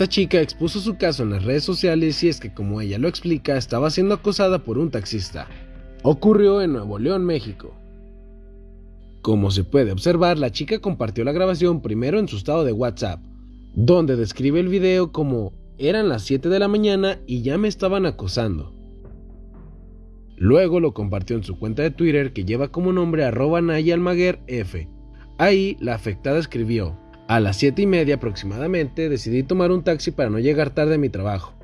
Esta chica expuso su caso en las redes sociales y es que como ella lo explica, estaba siendo acosada por un taxista. Ocurrió en Nuevo León, México. Como se puede observar, la chica compartió la grabación primero en su estado de WhatsApp, donde describe el video como eran las 7 de la mañana y ya me estaban acosando. Luego lo compartió en su cuenta de Twitter que lleva como nombre arroba Almaguer F. Ahí la afectada escribió, a las 7 y media aproximadamente decidí tomar un taxi para no llegar tarde a mi trabajo.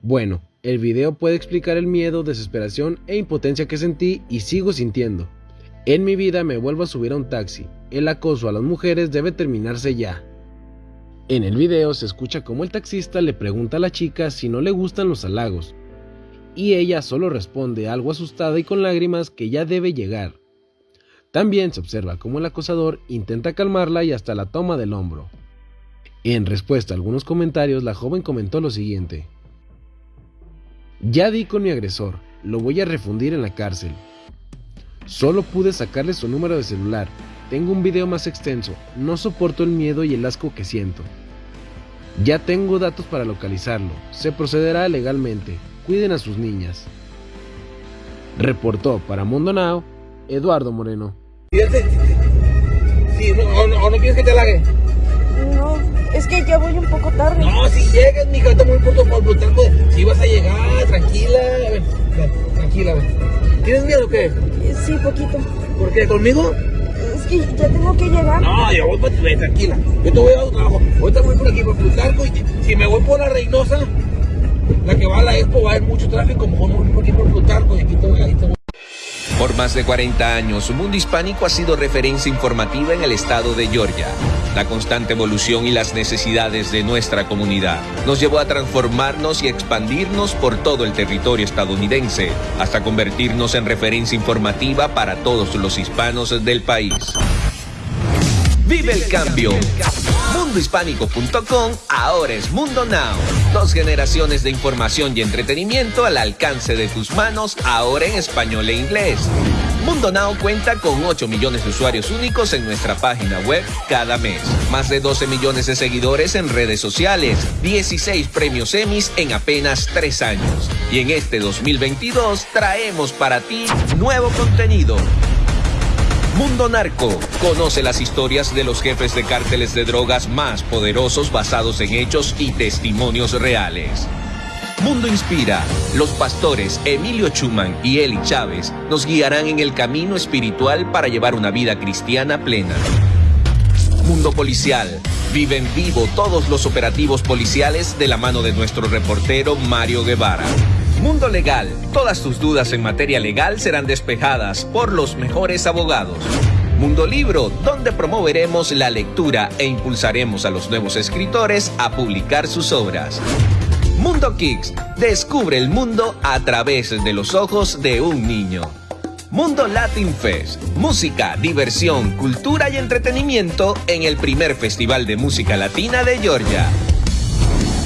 Bueno, el video puede explicar el miedo, desesperación e impotencia que sentí y sigo sintiendo. En mi vida me vuelvo a subir a un taxi. El acoso a las mujeres debe terminarse ya. En el video se escucha como el taxista le pregunta a la chica si no le gustan los halagos, y ella solo responde algo asustada y con lágrimas que ya debe llegar. También se observa cómo el acosador intenta calmarla y hasta la toma del hombro. En respuesta a algunos comentarios, la joven comentó lo siguiente. Ya di con mi agresor, lo voy a refundir en la cárcel. Solo pude sacarle su número de celular, tengo un video más extenso, no soporto el miedo y el asco que siento. Ya tengo datos para localizarlo, se procederá legalmente, cuiden a sus niñas. Reportó para Mundo Now, Eduardo Moreno. Sí, o, no, quieres que te halague? No, es que ya voy un poco tarde. No, si llegas, mi está muy pronto por brutal, pues, si vas a llegar, tranquila, a ver, tranquila, a ver. ¿Tienes miedo o qué? Sí, poquito. ¿Por qué? ¿Conmigo? Es que ya tengo que llegar. No, yo voy para ti, tranquila. Yo te voy a dar un trabajo. Ahorita voy por aquí, por Plutarco, y si me voy por la Reynosa, la que va a la Expo, va a haber mucho tráfico, mejor me voy por aquí por Plutarco, y aquí te voy, a... Por más de 40 años, Mundo Hispánico ha sido referencia informativa en el estado de Georgia. La constante evolución y las necesidades de nuestra comunidad nos llevó a transformarnos y expandirnos por todo el territorio estadounidense, hasta convertirnos en referencia informativa para todos los hispanos del país. Vive el cambio. Mundohispánico.com ahora es Mundo Now. Dos generaciones de información y entretenimiento al alcance de tus manos, ahora en español e inglés. Mundo Now cuenta con 8 millones de usuarios únicos en nuestra página web cada mes. Más de 12 millones de seguidores en redes sociales. 16 premios Emmys en apenas 3 años. Y en este 2022 traemos para ti nuevo contenido Mundo Narco. Conoce las historias de los jefes de cárteles de drogas más poderosos basados en hechos y testimonios reales. Mundo Inspira. Los pastores Emilio Chuman y Eli Chávez nos guiarán en el camino espiritual para llevar una vida cristiana plena. Mundo Policial. Viven vivo todos los operativos policiales de la mano de nuestro reportero Mario Guevara. Mundo Legal. Todas tus dudas en materia legal serán despejadas por los mejores abogados. Mundo Libro, donde promoveremos la lectura e impulsaremos a los nuevos escritores a publicar sus obras. Mundo Kicks, descubre el mundo a través de los ojos de un niño. Mundo Latin Fest, música, diversión, cultura y entretenimiento en el primer Festival de Música Latina de Georgia.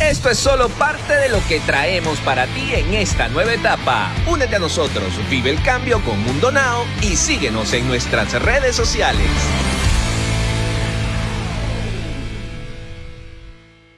Esto es solo parte de lo que traemos para ti en esta nueva etapa. Únete a nosotros, vive el cambio con Mundo Now y síguenos en nuestras redes sociales.